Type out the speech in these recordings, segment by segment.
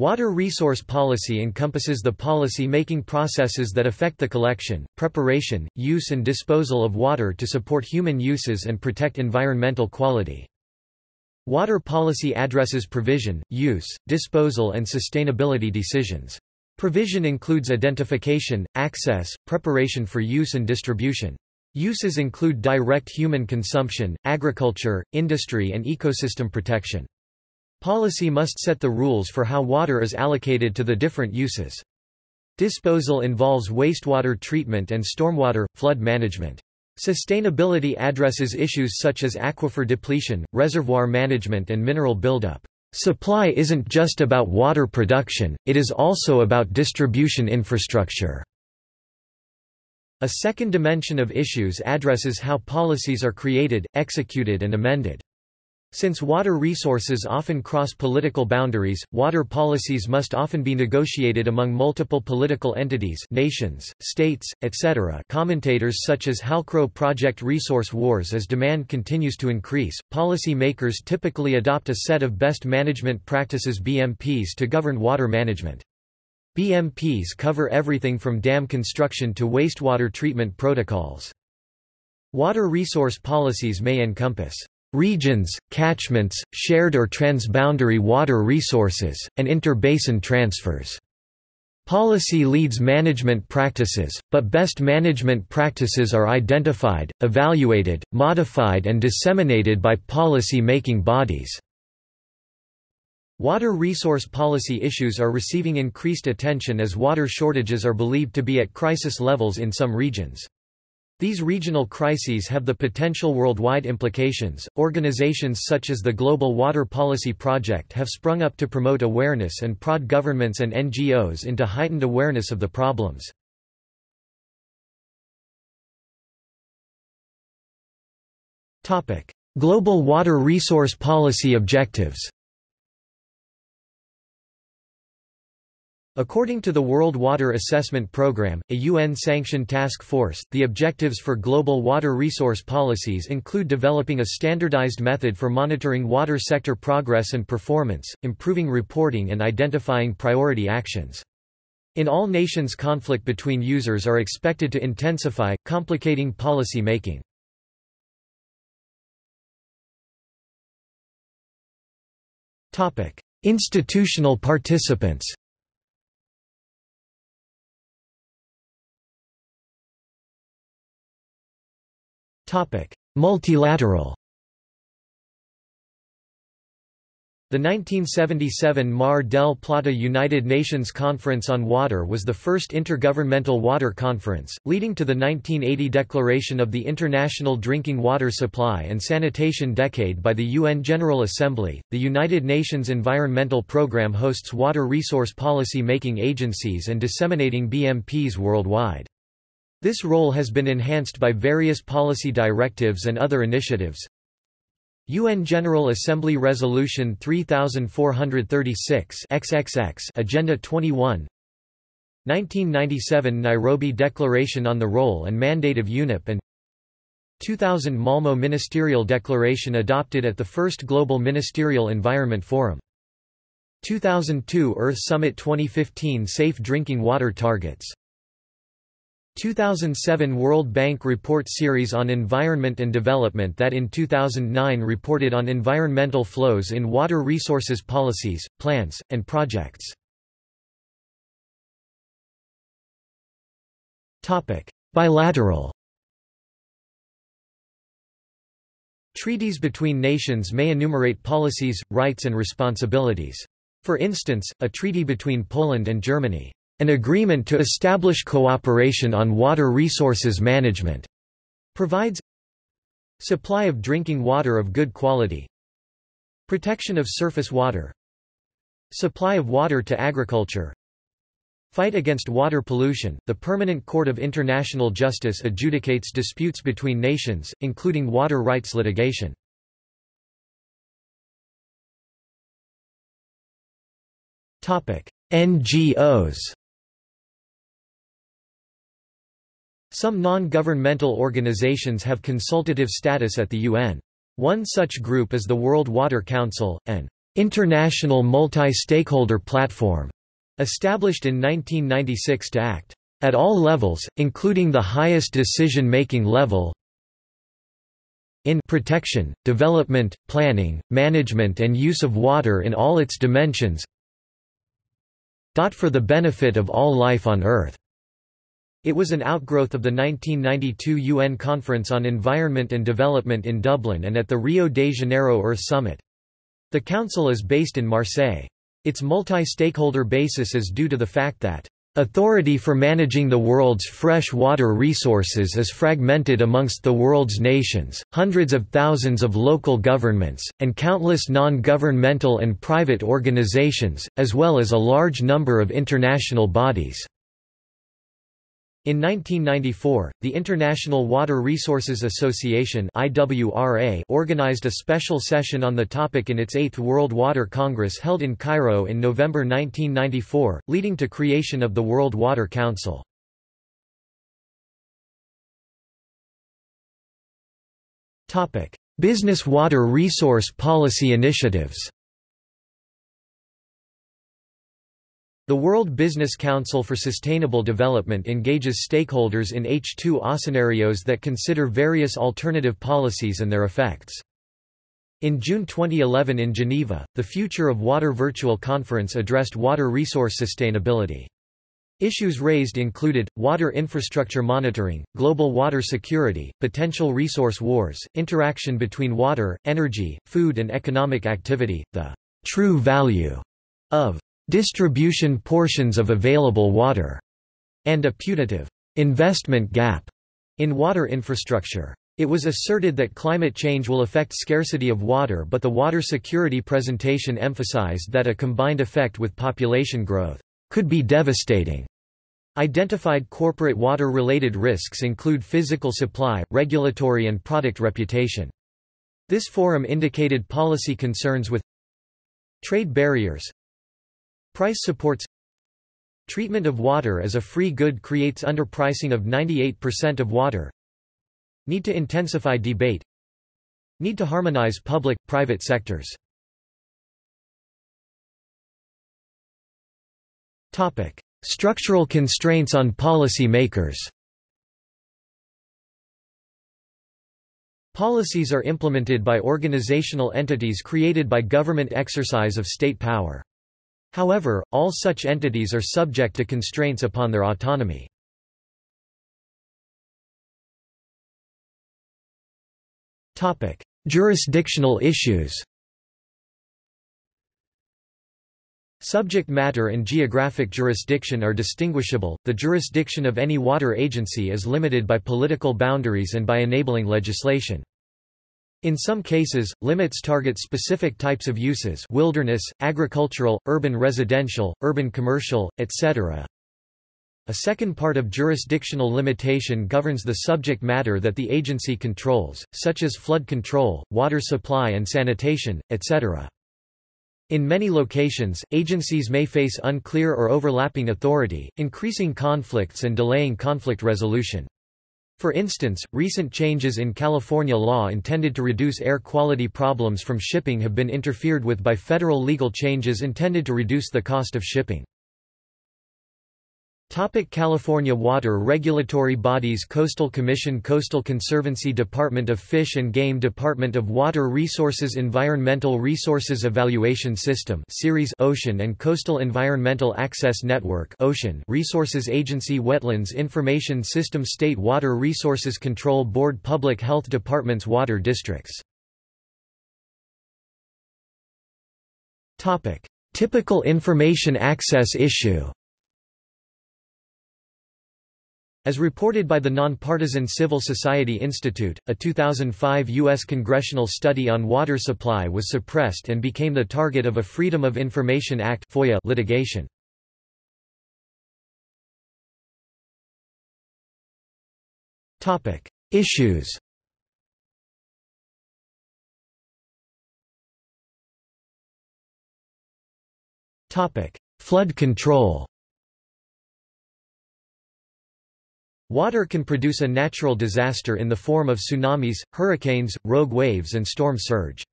Water resource policy encompasses the policy-making processes that affect the collection, preparation, use and disposal of water to support human uses and protect environmental quality. Water policy addresses provision, use, disposal and sustainability decisions. Provision includes identification, access, preparation for use and distribution. Uses include direct human consumption, agriculture, industry and ecosystem protection. Policy must set the rules for how water is allocated to the different uses. Disposal involves wastewater treatment and stormwater, flood management. Sustainability addresses issues such as aquifer depletion, reservoir management and mineral buildup. Supply isn't just about water production, it is also about distribution infrastructure. A second dimension of issues addresses how policies are created, executed and amended. Since water resources often cross political boundaries, water policies must often be negotiated among multiple political entities nations, states, etc. Commentators such as Halcrow project Resource Wars as demand continues to increase, policy makers typically adopt a set of best management practices BMPs to govern water management. BMPs cover everything from dam construction to wastewater treatment protocols. Water resource policies may encompass regions, catchments, shared or transboundary water resources, and interbasin transfers. Policy leads management practices, but best management practices are identified, evaluated, modified and disseminated by policy-making bodies. Water resource policy issues are receiving increased attention as water shortages are believed to be at crisis levels in some regions. These regional crises have the potential worldwide implications. Organizations such as the Global Water Policy Project have sprung up to promote awareness and prod governments and NGOs into heightened awareness of the problems. Topic: Global Water Resource Policy Objectives. According to the World Water Assessment Programme, a UN-sanctioned task force, the objectives for global water resource policies include developing a standardized method for monitoring water sector progress and performance, improving reporting and identifying priority actions. In all nations conflict between users are expected to intensify, complicating policy making. Institutional participants Multilateral The 1977 Mar del Plata United Nations Conference on Water was the first intergovernmental water conference, leading to the 1980 declaration of the International Drinking Water Supply and Sanitation Decade by the UN General Assembly. The United Nations Environmental Programme hosts water resource policy making agencies and disseminating BMPs worldwide. This role has been enhanced by various policy directives and other initiatives. UN General Assembly Resolution 3436 XXX Agenda 21 1997 Nairobi Declaration on the Role and Mandate of UNEP and 2000 Malmo Ministerial Declaration adopted at the first Global Ministerial Environment Forum. 2002 Earth Summit 2015 Safe Drinking Water Targets 2007 World Bank Report Series on Environment and Development that in 2009 reported on environmental flows in water resources policies, plans, and projects. Bilateral Treaties between nations may enumerate policies, rights and responsibilities. For instance, a treaty between Poland and Germany an agreement to establish cooperation on water resources management provides supply of drinking water of good quality protection of surface water supply of water to agriculture Fight against water pollution. The Permanent Court of International Justice adjudicates disputes between nations, including water rights litigation. Topic: NGOs. Some non-governmental organizations have consultative status at the UN. One such group is the World Water Council, an International Multi-Stakeholder Platform, established in 1996 to act at all levels, including the highest decision-making level in protection, development, planning, management and use of water in all its dimensions for the benefit of all life on Earth. It was an outgrowth of the 1992 UN Conference on Environment and Development in Dublin and at the Rio de Janeiro Earth Summit. The Council is based in Marseille. Its multi-stakeholder basis is due to the fact that Authority for managing the world's fresh water resources is fragmented amongst the world's nations, hundreds of thousands of local governments, and countless non-governmental and private organizations, as well as a large number of international bodies. In 1994, the International Water Resources Association organized a special session on the topic in its Eighth World Water Congress held in Cairo in November 1994, leading to creation of the World Water Council. Business water resource policy initiatives The World Business Council for Sustainable Development engages stakeholders in H2O scenarios that consider various alternative policies and their effects. In June 2011 in Geneva, the Future of Water virtual conference addressed water resource sustainability. Issues raised included, water infrastructure monitoring, global water security, potential resource wars, interaction between water, energy, food and economic activity, the true value of distribution portions of available water, and a putative investment gap in water infrastructure. It was asserted that climate change will affect scarcity of water but the water security presentation emphasized that a combined effect with population growth could be devastating. Identified corporate water-related risks include physical supply, regulatory and product reputation. This forum indicated policy concerns with trade barriers, Price supports Treatment of water as a free good creates underpricing of 98% of water Need to intensify debate Need to harmonize public-private sectors Topic. Structural constraints on policy makers Policies are implemented by organizational entities created by government exercise of state power. However, all such entities are subject to constraints upon their autonomy. Jurisdictional issues Subject matter and geographic jurisdiction are distinguishable. The jurisdiction of any water agency is limited by political boundaries and by enabling legislation. In some cases, limits target specific types of uses wilderness, agricultural, urban residential, urban commercial, etc. A second part of jurisdictional limitation governs the subject matter that the agency controls, such as flood control, water supply and sanitation, etc. In many locations, agencies may face unclear or overlapping authority, increasing conflicts and delaying conflict resolution. For instance, recent changes in California law intended to reduce air quality problems from shipping have been interfered with by federal legal changes intended to reduce the cost of shipping. Topic California water regulatory bodies Coastal Commission Coastal Conservancy Department of Fish and Game Department of Water Resources Environmental Resources Evaluation System Ceres Ocean and Coastal Environmental Access Network Ocean Resources Agency Wetlands Information System State Water Resources Control Board Public Health Departments Water Districts Topic Typical information access issue as reported by the nonpartisan Civil Society Institute, a 2005 U.S. congressional study on water supply was suppressed and became the target of a Freedom of Information Act FOIA litigation. Issues Flood control Water can produce a natural disaster in the form of tsunamis, hurricanes, rogue waves and storm surge.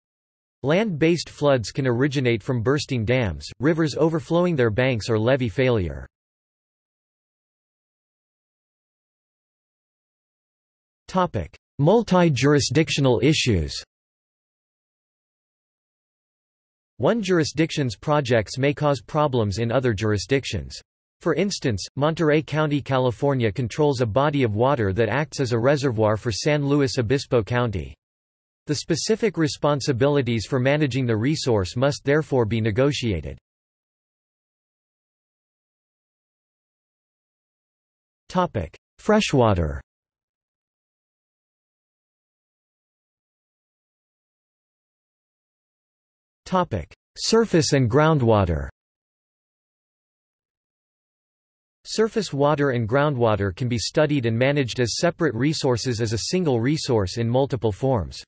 Land-based floods can originate from bursting dams, rivers overflowing their banks or levee failure. Multi-jurisdictional issues One jurisdiction's projects may cause problems in other jurisdictions. For instance, Monterey County, California controls a body of water that acts as a reservoir for San Luis Obispo County. The specific responsibilities for managing the resource must therefore be negotiated. Freshwater Surface and groundwater Surface water and groundwater can be studied and managed as separate resources as a single resource in multiple forms.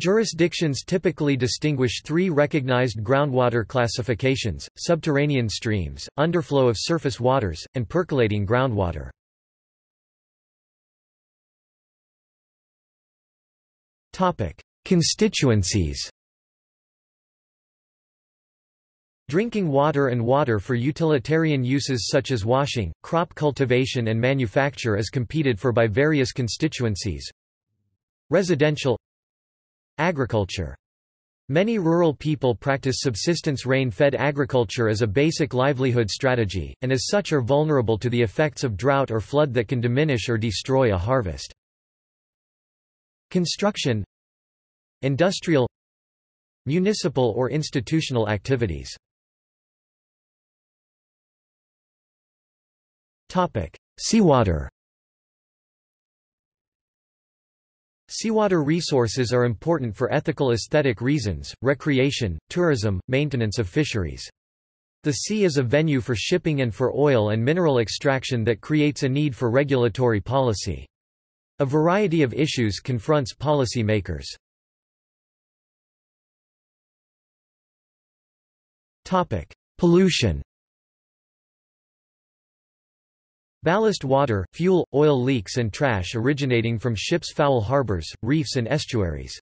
Jurisdictions typically distinguish three recognized groundwater classifications, subterranean streams, underflow of surface waters, and percolating groundwater. Constituencies Drinking water and water for utilitarian uses such as washing, crop cultivation and manufacture is competed for by various constituencies. Residential Agriculture Many rural people practice subsistence rain-fed agriculture as a basic livelihood strategy, and as such are vulnerable to the effects of drought or flood that can diminish or destroy a harvest. Construction Industrial Municipal or institutional activities Seawater Seawater resources are important for ethical aesthetic reasons, recreation, tourism, maintenance of fisheries. The sea is a venue for shipping and for oil and mineral extraction that creates a need for regulatory policy. A variety of issues confronts policy makers. Pollution Ballast water, fuel, oil leaks and trash originating from ships' foul harbors, reefs and estuaries.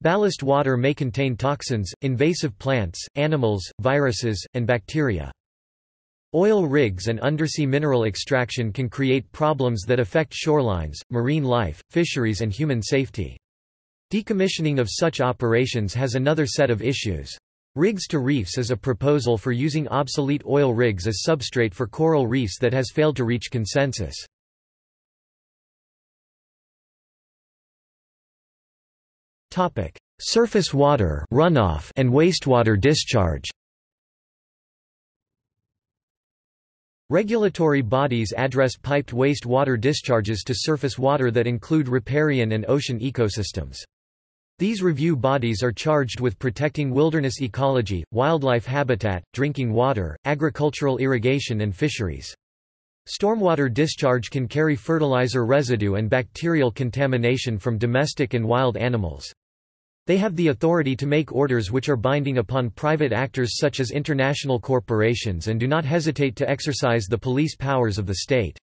Ballast water may contain toxins, invasive plants, animals, viruses, and bacteria. Oil rigs and undersea mineral extraction can create problems that affect shorelines, marine life, fisheries and human safety. Decommissioning of such operations has another set of issues. Rigs to reefs is a proposal for using obsolete oil rigs as substrate for coral reefs that has failed to reach consensus. Surface water runoff and wastewater discharge Regulatory bodies address piped waste water discharges to surface water that include riparian and ocean ecosystems. These review bodies are charged with protecting wilderness ecology, wildlife habitat, drinking water, agricultural irrigation and fisheries. Stormwater discharge can carry fertilizer residue and bacterial contamination from domestic and wild animals. They have the authority to make orders which are binding upon private actors such as international corporations and do not hesitate to exercise the police powers of the state.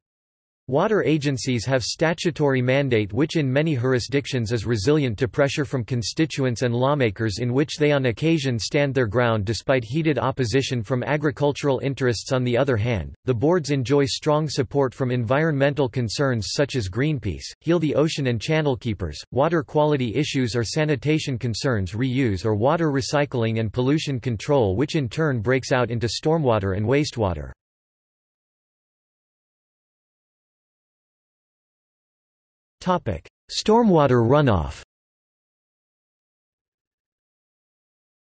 Water agencies have statutory mandate which in many jurisdictions is resilient to pressure from constituents and lawmakers in which they on occasion stand their ground despite heated opposition from agricultural interests on the other hand, the boards enjoy strong support from environmental concerns such as Greenpeace, Heal the Ocean and Channel Keepers, water quality issues or sanitation concerns reuse or water recycling and pollution control which in turn breaks out into stormwater and wastewater. Stormwater runoff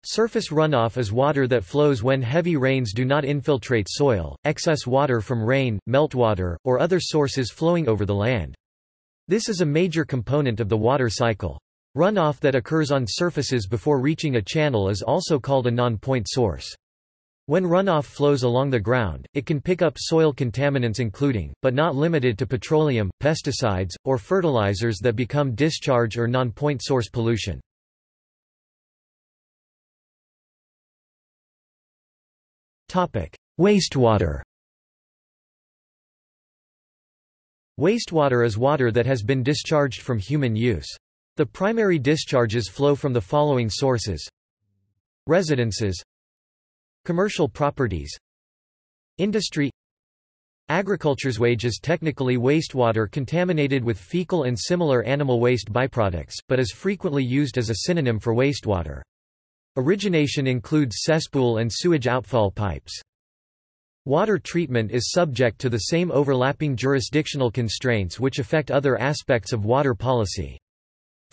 Surface runoff is water that flows when heavy rains do not infiltrate soil, excess water from rain, meltwater, or other sources flowing over the land. This is a major component of the water cycle. Runoff that occurs on surfaces before reaching a channel is also called a non-point source. When runoff flows along the ground, it can pick up soil contaminants including, but not limited to petroleum, pesticides, or fertilizers that become discharge or non-point source pollution. Wastewater Wastewater is water that has been discharged from human use. The primary discharges flow from the following sources Residences Commercial properties Industry Agriculture's wages technically wastewater contaminated with fecal and similar animal waste byproducts, but is frequently used as a synonym for wastewater. Origination includes cesspool and sewage outfall pipes. Water treatment is subject to the same overlapping jurisdictional constraints which affect other aspects of water policy.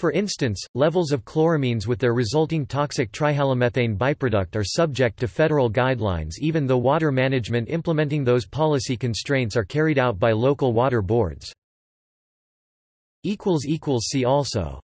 For instance, levels of chloramines with their resulting toxic trihalomethane byproduct are subject to federal guidelines even though water management implementing those policy constraints are carried out by local water boards. See also